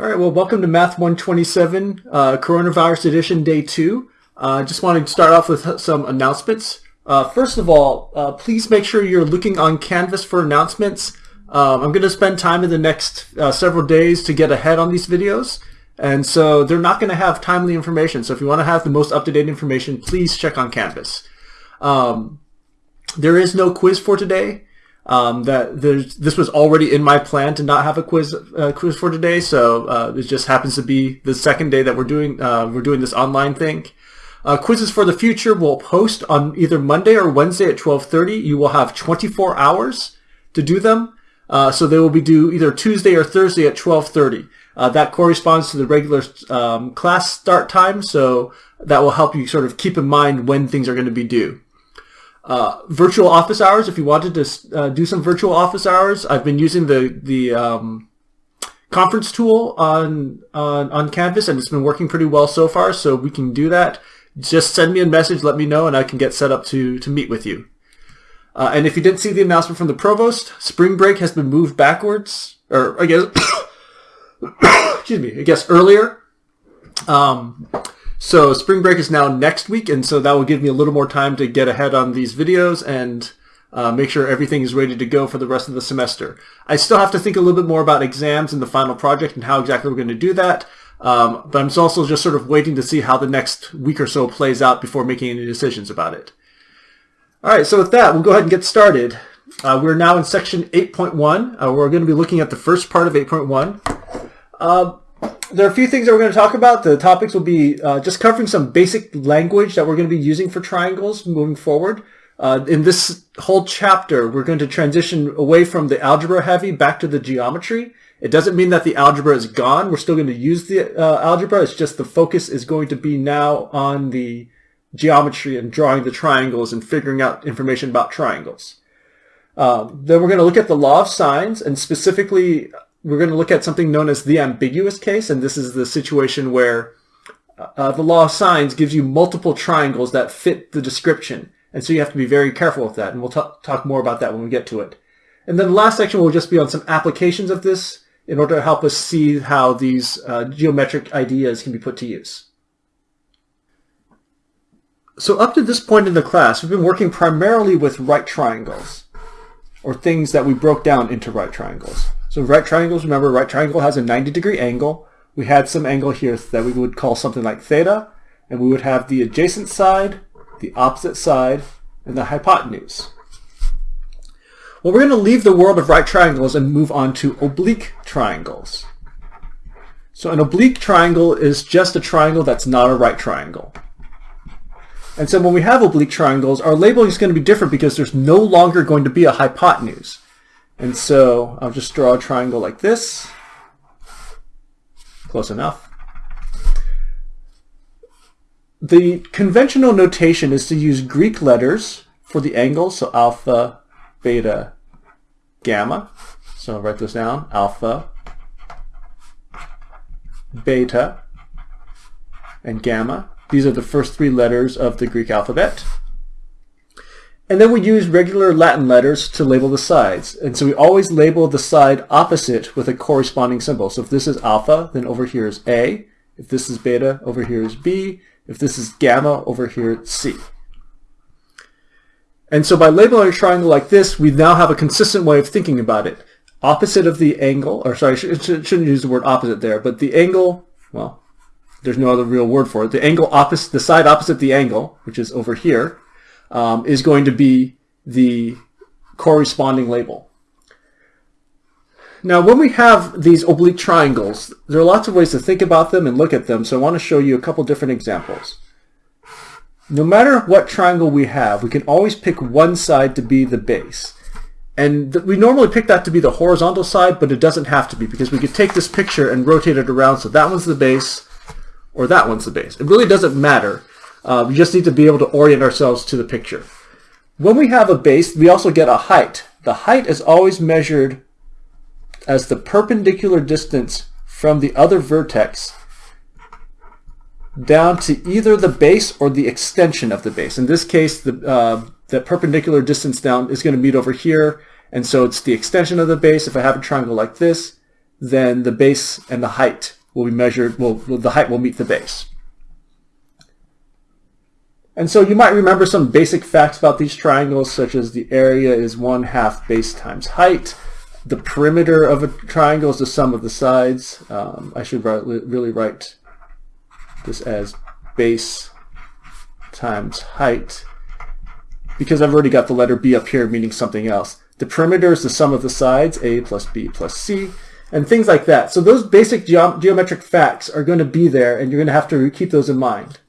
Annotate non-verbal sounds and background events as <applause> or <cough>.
All right, well, welcome to Math 127, uh, Coronavirus Edition, Day 2. I uh, just wanted to start off with some announcements. Uh, first of all, uh, please make sure you're looking on Canvas for announcements. Um, I'm going to spend time in the next uh, several days to get ahead on these videos, and so they're not going to have timely information. So if you want to have the most up-to-date information, please check on Canvas. Um, there is no quiz for today. Um, that there's this was already in my plan to not have a quiz uh, quiz for today, so uh, it just happens to be the second day that we're doing uh, we're doing this online thing. Uh, quizzes for the future will post on either Monday or Wednesday at 12:30. You will have 24 hours to do them, uh, so they will be due either Tuesday or Thursday at 12:30. Uh, that corresponds to the regular um, class start time, so that will help you sort of keep in mind when things are going to be due. Uh, virtual office hours, if you wanted to uh, do some virtual office hours, I've been using the, the um, conference tool on, on, on Canvas and it's been working pretty well so far, so we can do that. Just send me a message, let me know, and I can get set up to, to meet with you. Uh, and if you didn't see the announcement from the provost, spring break has been moved backwards, or I guess, <coughs> excuse me, I guess earlier. Um, so spring break is now next week, and so that will give me a little more time to get ahead on these videos and uh, make sure everything is ready to go for the rest of the semester. I still have to think a little bit more about exams and the final project and how exactly we're going to do that. Um, but I'm also just sort of waiting to see how the next week or so plays out before making any decisions about it. All right, so with that, we'll go ahead and get started. Uh, we're now in section 8.1. Uh, we're going to be looking at the first part of 8.1. There are a few things that we're going to talk about. The topics will be uh, just covering some basic language that we're going to be using for triangles moving forward. Uh, in this whole chapter, we're going to transition away from the algebra heavy back to the geometry. It doesn't mean that the algebra is gone. We're still going to use the uh, algebra. It's just the focus is going to be now on the geometry and drawing the triangles and figuring out information about triangles. Um, then we're going to look at the law of sines and specifically we're going to look at something known as the ambiguous case, and this is the situation where uh, the law of sines gives you multiple triangles that fit the description. And so you have to be very careful with that, and we'll talk more about that when we get to it. And then the last section will just be on some applications of this in order to help us see how these uh, geometric ideas can be put to use. So up to this point in the class, we've been working primarily with right triangles, or things that we broke down into right triangles. So right triangles, remember right triangle has a 90 degree angle. We had some angle here that we would call something like theta, and we would have the adjacent side, the opposite side, and the hypotenuse. Well, we're going to leave the world of right triangles and move on to oblique triangles. So an oblique triangle is just a triangle that's not a right triangle. And so when we have oblique triangles, our labeling is going to be different because there's no longer going to be a hypotenuse. And so I'll just draw a triangle like this. Close enough. The conventional notation is to use Greek letters for the angles, so alpha, beta, gamma. So I'll write this down, alpha, beta, and gamma. These are the first three letters of the Greek alphabet. And then we use regular Latin letters to label the sides. And so we always label the side opposite with a corresponding symbol. So if this is alpha, then over here is A. If this is beta, over here is B. If this is gamma, over here it's C. And so by labeling a triangle like this, we now have a consistent way of thinking about it. Opposite of the angle, or sorry, I shouldn't use the word opposite there, but the angle, well, there's no other real word for it. The angle opposite, the side opposite the angle, which is over here, um, is going to be the corresponding label. Now, when we have these oblique triangles, there are lots of ways to think about them and look at them, so I want to show you a couple different examples. No matter what triangle we have, we can always pick one side to be the base. And we normally pick that to be the horizontal side, but it doesn't have to be because we could take this picture and rotate it around so that one's the base or that one's the base. It really doesn't matter. Uh, we just need to be able to orient ourselves to the picture. When we have a base, we also get a height. The height is always measured as the perpendicular distance from the other vertex down to either the base or the extension of the base. In this case, the, uh, the perpendicular distance down is going to meet over here, and so it's the extension of the base. If I have a triangle like this, then the base and the height will be measured, well, the height will meet the base. And so you might remember some basic facts about these triangles, such as the area is 1 half base times height. The perimeter of a triangle is the sum of the sides. Um, I should write, really write this as base times height because I've already got the letter B up here meaning something else. The perimeter is the sum of the sides, A plus B plus C, and things like that. So those basic geometric facts are going to be there, and you're going to have to keep those in mind.